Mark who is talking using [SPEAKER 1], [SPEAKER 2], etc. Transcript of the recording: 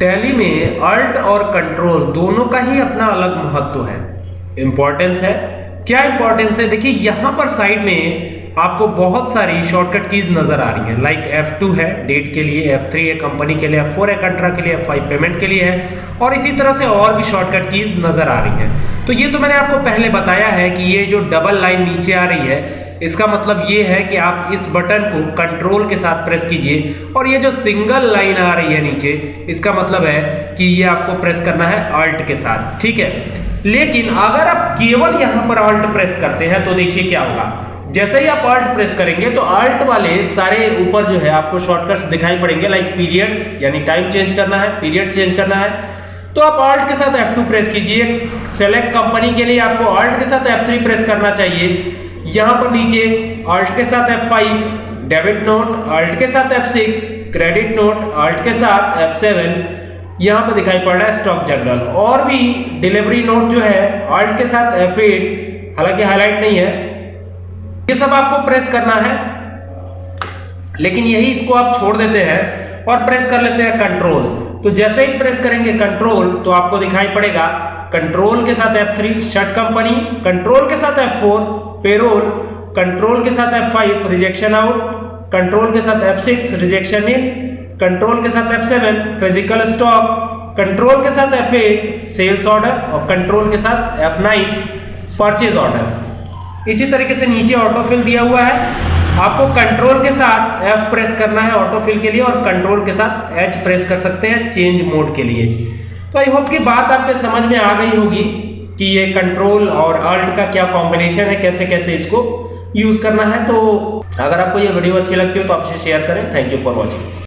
[SPEAKER 1] Tally में alt और control दोनों का ही अपना अलग महत्व है। इंपॉर्टेंस है। क्या इंपॉर्टेंस है? देखिए, यहाँ पर साइड में आपको बहुत सारी शॉर्टकट कीज नज़र आ रही हैं। लाइक F2 है डेट के लिए F3 है कंपनी के लिए F4 है कंट्रा के लिए F5 पेमेंट के लिए है। और इसी तरह से और भी शॉर्टकट कीज नज़र आ रही हैं। तो ये तो मैंने आपको पहले बताया है कि ये जो डबल लाइन नीचे आ रही है, इसका मतलब ये है कि आप इस बटन को कंट्रोल के साथ प्रेस कीजिए। और ये जो सिंगल लाइन आ रही है नीचे, इसका मतलब है कि ये आपको प्रेस करना है अल्ट के साथ। ठीक है? लेकिन अगर आप केवल यहाँ पर अल्ट प्रेस करते हैं तो देखिए क्या होगा। जैसे ही आप अल्ट प्रेस करेंगे तो अल्ट वाले सारे ऊपर जो है आपको शॉर्टकट्स दिखाई पड़ेंगे लाइक पीरियड यानी टाइम चेंज करना है पीरियड चेंज करना है। तो आप अल्ट के साथ F2 प्रेस कीजिए। सेलेक्ट कंपनी के लिए आपको अल्ट के साथ F3 प्रेस करना चाहिए। यहाँ पर नीचे अल्ट के साथ F5 डेबिट नोट अल्ट के साथ F6 क्रेडिट नोट अल्ट के साथ F7 यहाँ पर दिखाई पड़ रहा है स्टॉक जनरल और भी डिलीवरी नोट जो है अल्ट के साथ F8 हालाँकि हाईलाइट नहीं है ये सब आपको प्रेस करना है। लेकिन यही इसको आप छोड़ देते हैं और प्रेस कर लेते हैं कंट्रोल। तो जैसे ही प्रेस करेंगे कंट्रोल तो आपको दिखाई पड़ेगा, कंट्रोल के साथ F3 शर्ट कंपनी कंट्रोल के साथ F4 पेरोल कंट्रोल के साथ F5 रिजेक्शन आउट कंट्रोल के साथ F6 रिजेक्शन इन कंट्रोल के साथ F7 फ़िज़िकल स्टॉक कंट्रोल के साथ F8 सेल्स ऑर्डर और कंट्रोल के साथ F9 परचेज ऑर्डर इसी तरीके से नीचे ऑटोफिल दिया हुआ है। आपको कंट्रोल के साथ F प्रेस करना है ऑटोफिल के लिए और कंट्रोल के साथ H प्रेस कर सकते हैं चेंज मोड के लिए। तो आई होप की बात आपके समझ में आ गई होगी कि ये कंट्रोल और अल्ट का क्या कॉम्बिनेशन है, कैसे कैसे इसको यूज़ करना है। तो अगर आपको ये वीडियो अच्छी लगती हो तो आपसे शेयर करें। Thank you for watching